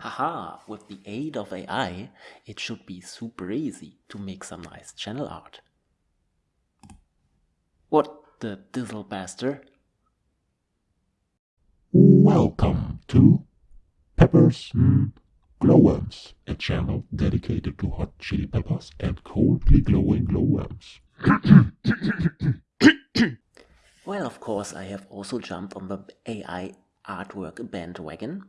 Haha, with the aid of AI, it should be super easy to make some nice channel art. What the dizzle bastard? Welcome to Peppers mm, Glowworms, a channel dedicated to hot chili peppers and coldly glowing glowworms. well, of course, I have also jumped on the AI artwork bandwagon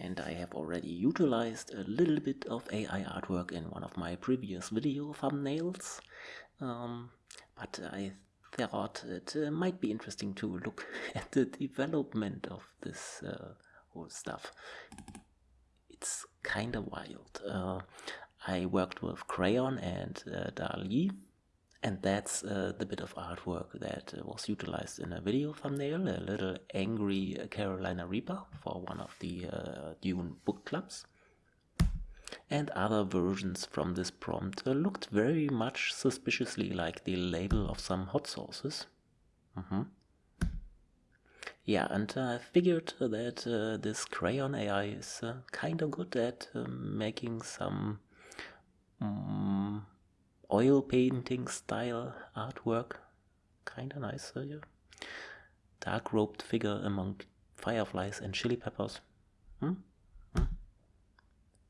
and I have already utilized a little bit of AI artwork in one of my previous video thumbnails. Um, but I thought it uh, might be interesting to look at the development of this uh, whole stuff. It's kinda wild. Uh, I worked with Craiyon and uh, DALL-E and that's uh, the bit of artwork that uh, was utilized in a video thumbnail, a little angry Carolina Reaper for one of the uh, Dune book clubs. And other versions from this prompt uh, looked very much suspiciously like the label of some hot sauces. Mm -hmm. Yeah, and I figured that uh, this Craiyon AI is uh, kind of good at making some um, oil painting style artwork. Kinda nice. Uh, yeah. Dark robed figure among fireflies and chili peppers. Hmm? Hmm?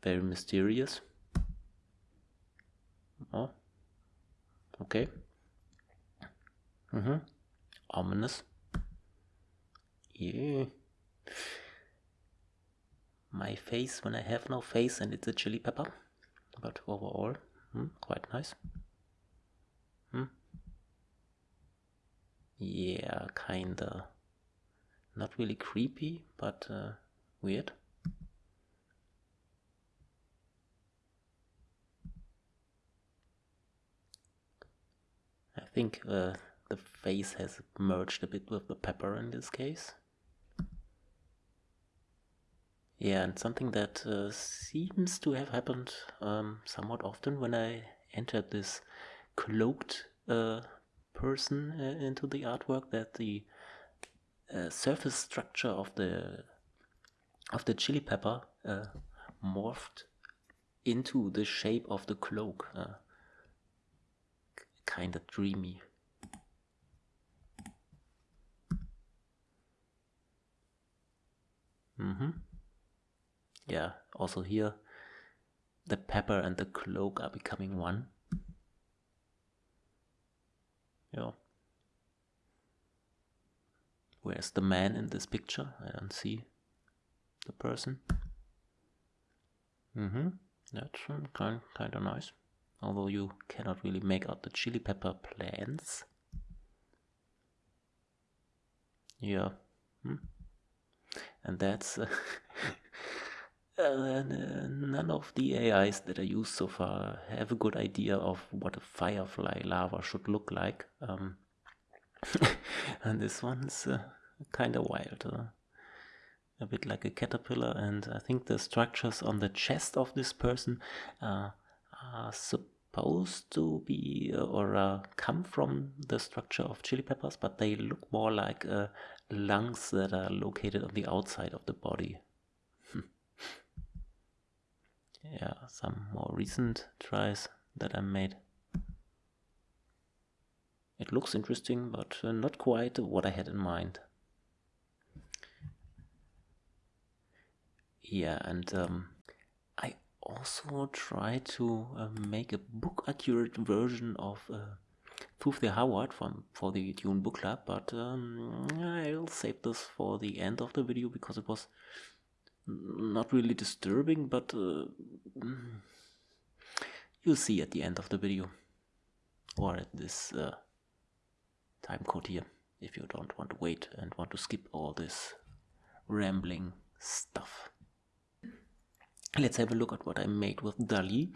Very mysterious. Oh. Okay. Mm-hmm. Ominous. Yeah. My face when I have no face and it's a chili pepper. But overall, Hmm, quite nice. Hmm. Yeah, kinda. Not really creepy, but uh, weird. I think uh, the face has merged a bit with the pepper in this case. Yeah, and something that uh, seems to have happened um, somewhat often when I entered this cloaked uh, person uh, into the artwork that the uh, surface structure of the of the chili pepper uh, morphed into the shape of the cloak. Uh, kind of dreamy. Mm-hmm yeah, also here the pepper and the cloak are becoming one. Yeah. Where's the man in this picture? I don't see the person. Mm-hmm. That's kind kind of nice. Although you cannot really make out the chili pepper plants. Yeah. Hmm. And that's uh, Uh, none of the AIs that I use so far have a good idea of what a firefly larva should look like. Um, and this one's uh, kind of wild. Uh, a bit like a caterpillar, and I think the structures on the chest of this person uh, are supposed to be uh, or uh, come from the structure of chili peppers, but they look more like lungs that are located on the outside of the body yeah, some more recent tries that I made. It looks interesting, but uh, not quite what I had in mind. Yeah, and um, I also tried to uh, make a book accurate version of uh, the Hawat from for the Dune Book Club, but um, I'll save this for the end of the video because it was not really disturbing, but uh, you'll see at the end of the video or at this uh, time code here if you don't want to wait and want to skip all this rambling stuff. Let's have a look at what I made with DALL-E.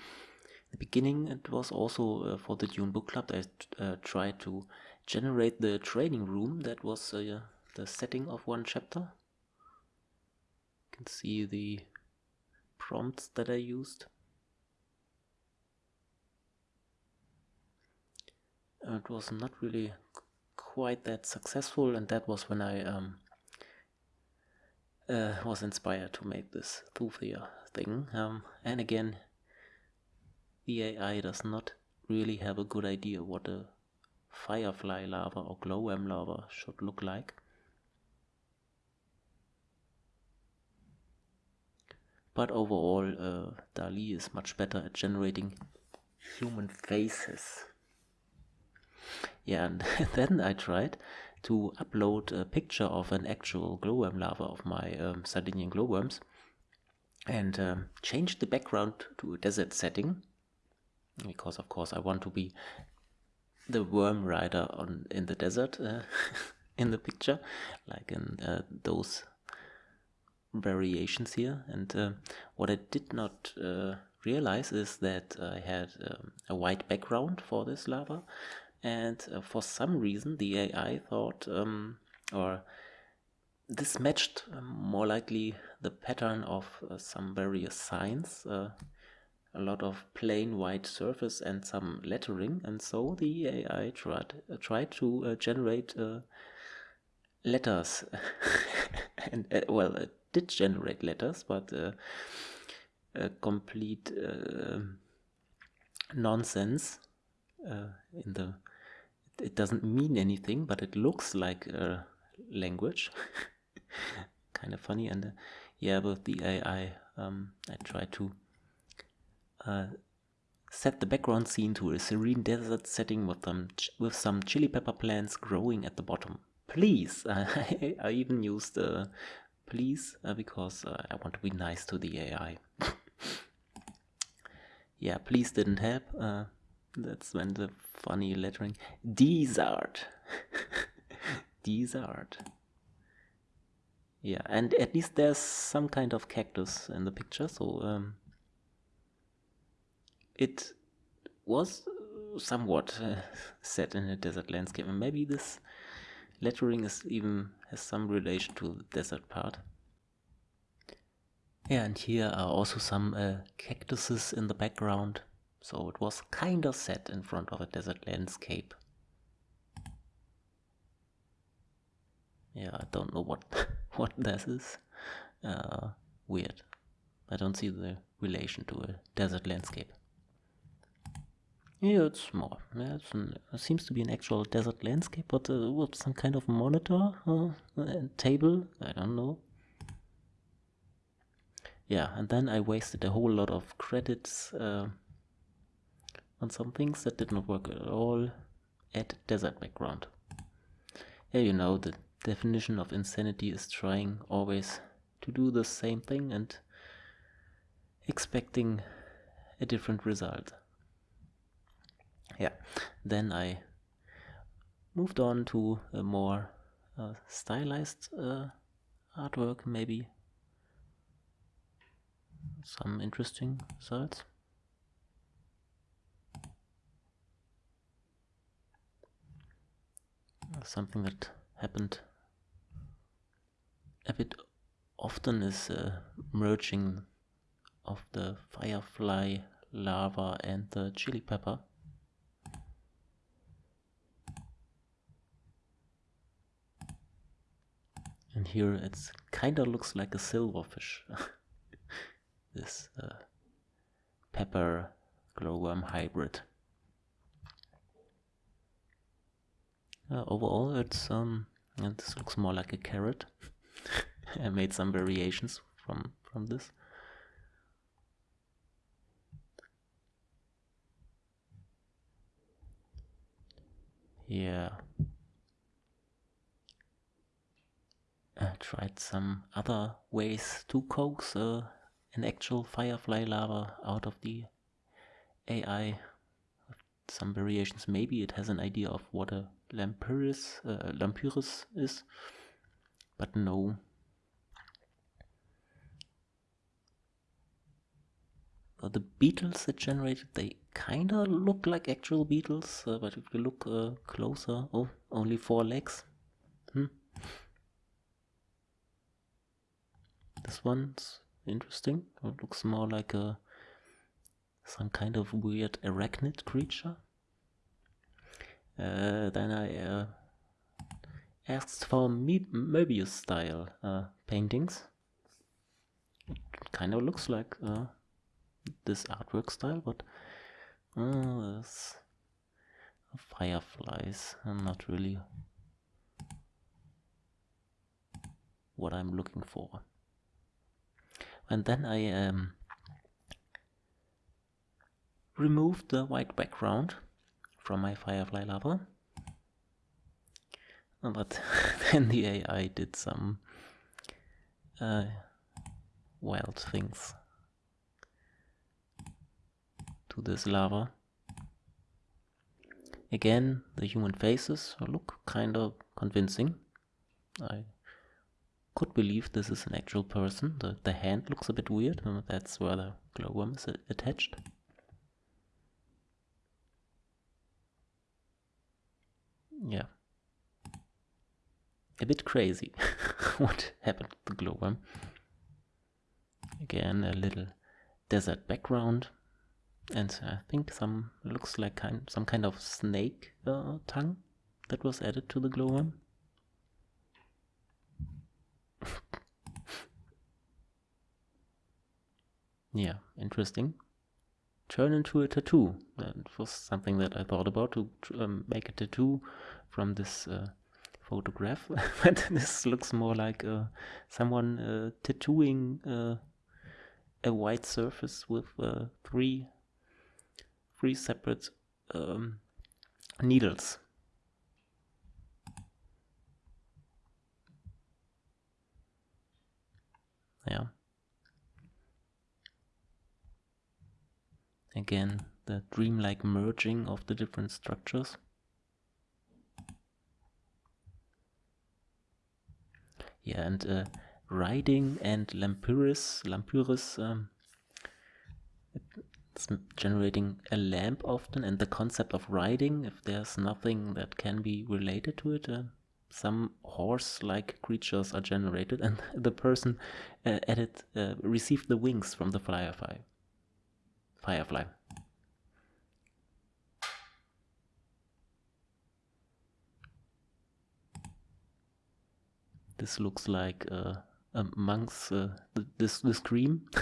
the beginning it was also uh, for the Dune Book Club I uh, tried to generate the training room that was uh, the setting of one chapter can see the prompts that I used. It was not really quite that successful and that was when I um, uh, was inspired to make this Thufir thing. Um, and again, the AI does not really have a good idea what a firefly lava or glowworm lava should look like. But overall, uh, DALL-E is much better at generating human faces. Yeah, and then I tried to upload a picture of an actual glowworm larva of my um, Sardinian glowworms and um, change the background to a desert setting because of course I want to be the worm rider on in the desert uh, in the picture like in uh, those variations here. And uh, what I did not uh, realize is that I had um, a white background for this lava. And uh, for some reason the AI thought um, or this matched um, more likely the pattern of uh, some various signs uh, a lot of plain white surface and some lettering. And so the AI tried, uh, tried to uh, generate uh, letters. And well it did generate letters but a complete nonsense uh, in the it doesn't mean anything but it looks like a language. Kind of funny and uh, yeah with the AI um, I try to uh, set the background scene to a serene desert setting with some with some chili pepper plants growing at the bottom. Please I, I even used uh, please uh, because uh, I want to be nice to the AI yeah please didn't help uh, that's when the funny lettering. Desert. Desert. Yeah, and at least there's some kind of cactus in the picture, so um, it was somewhat uh, set in a desert landscape, and maybe this lettering is even has some relation to the desert part. Yeah, and here are also some uh, cactuses in the background. So it was kind of set in front of a desert landscape. Yeah, I don't know what what this is. Uh, weird. I don't see the relation to a desert landscape. Yeah, it's more. Yeah, it's an, it seems to be an actual desert landscape, but uh, with some kind of monitor uh, table. I don't know. Yeah, and then I wasted a whole lot of credits. Uh, on some things that did not work at all. Add desert background. Yeah, you know, the definition of insanity is trying always to do the same thing and expecting a different result. Yeah, then I moved on to a more uh, stylized uh, artwork, maybe some interesting results. something that happened a bit often is uh, merging of the firefly lava and the chili pepper. And here it's kinda looks like a silverfish. this uh, pepper glowworm hybrid. Uh, overall, it's um, and this looks more like a carrot. I made some variations from from this. Yeah. I tried some other ways to coax uh, an actual firefly lava out of the AI. Some variations, maybe it has an idea of what a Lampyris, uh, Lampyris is, but no. Uh, the beetles that generated, they kinda look like actual beetles, uh, but if you look uh, closer, oh, only four legs. Hmm. This one's interesting. It looks more like a some kind of weird arachnid creature. Uh, then I uh, asked for Moebius style uh, paintings it kind of looks like uh, this artwork style, but uh, there's fireflies. I'm not really what I'm looking for. And then I um, removed the white background from my firefly lava. But then the AI did some uh, wild things to this lava. Again, the human faces look kind of convincing. I could believe this is an actual person. The, the hand looks a bit weird, that's where the glowworm is attached. Yeah. A bit crazy what happened to the glowworm. Again, a little desert background. And I think some looks like kind some kind of snake uh, tongue that was added to the glowworm. Yeah, interesting. Turn into a tattoo. That was something that I thought about to um, make a tattoo from this uh, photograph. but this looks more like uh, someone uh, tattooing uh, a white surface with uh, three three separate um, needles. Yeah. Again, the dreamlike merging of the different structures. Yeah, and uh, riding and Lampyris, Lampyris um, it's generating a lamp often, and the concept of riding, if there's nothing that can be related to it, uh, some horse-like creatures are generated, and the person uh, added uh, received the wings from the firefly firefly. This looks like uh, a Munch's uh, this the scream.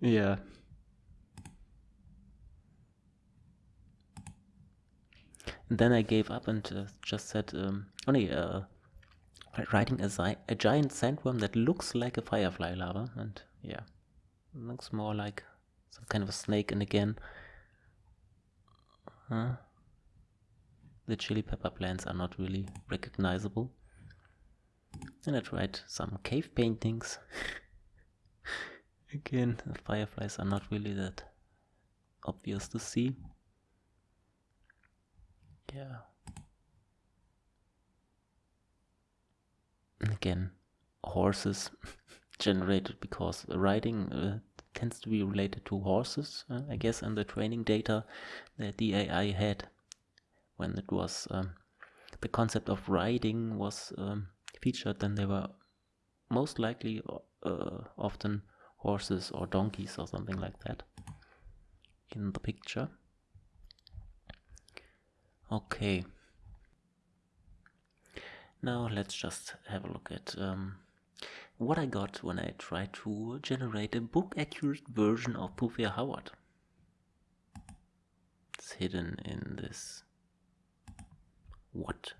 yeah. And then I gave up and uh, just said, um, only uh, riding a, a giant sandworm that looks like a firefly lava, and yeah. Looks more like some kind of a snake and again huh? the chili pepper plants are not really recognizable. And I tried some cave paintings. again, the fireflies are not really that obvious to see. Yeah. And again, horses generated because riding uh, tends to be related to horses, uh, I guess, and the training data that the AI had when it was um, the concept of riding was um, featured, then they were most likely uh, often horses or donkeys or something like that in the picture. Okay. Now let's just have a look at um, what I got when I tried to generate a book accurate version of Thufir Hawat. It's hidden in this what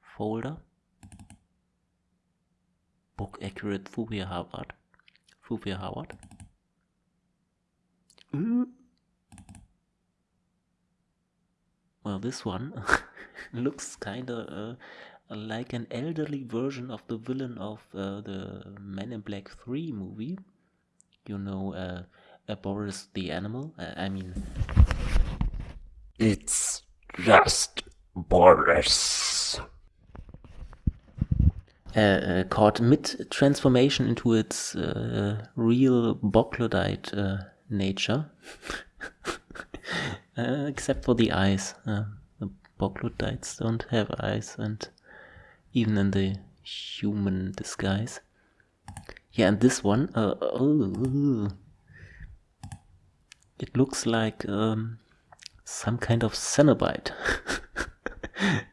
folder book accurate Thufir Hawat Thufir Hawat mm. well this one looks kinda uh, like an elderly version of the villain of uh, the Men in Black 3 movie. You know, uh, uh, Boris the Animal. Uh, I mean... It's just Boris. Uh, uh, caught mid-transformation into its real Boglodite nature. except for the eyes. the Boglodites don't have eyes and even in the human disguise. Yeah, and this one, uh, oh, it looks like um, some kind of Cenobite.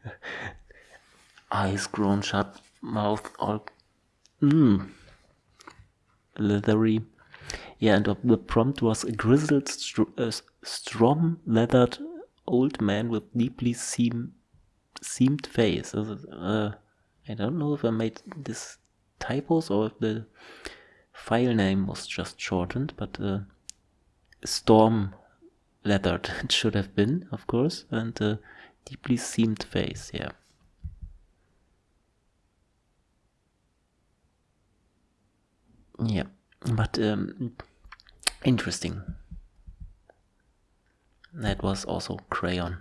Eyes grown shut, mouth all Mmm. Leathery. Yeah, and the prompt was a grizzled, str uh, strong leathered old man with deeply seam seamed face. Uh, I don't know if I made this typos or if the file name was just shortened, but uh, storm leathered it should have been, of course, and uh, deeply seamed face, yeah. Yeah, but um, interesting. That was also Craiyon.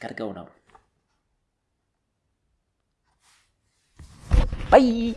Gotta go now. Bye!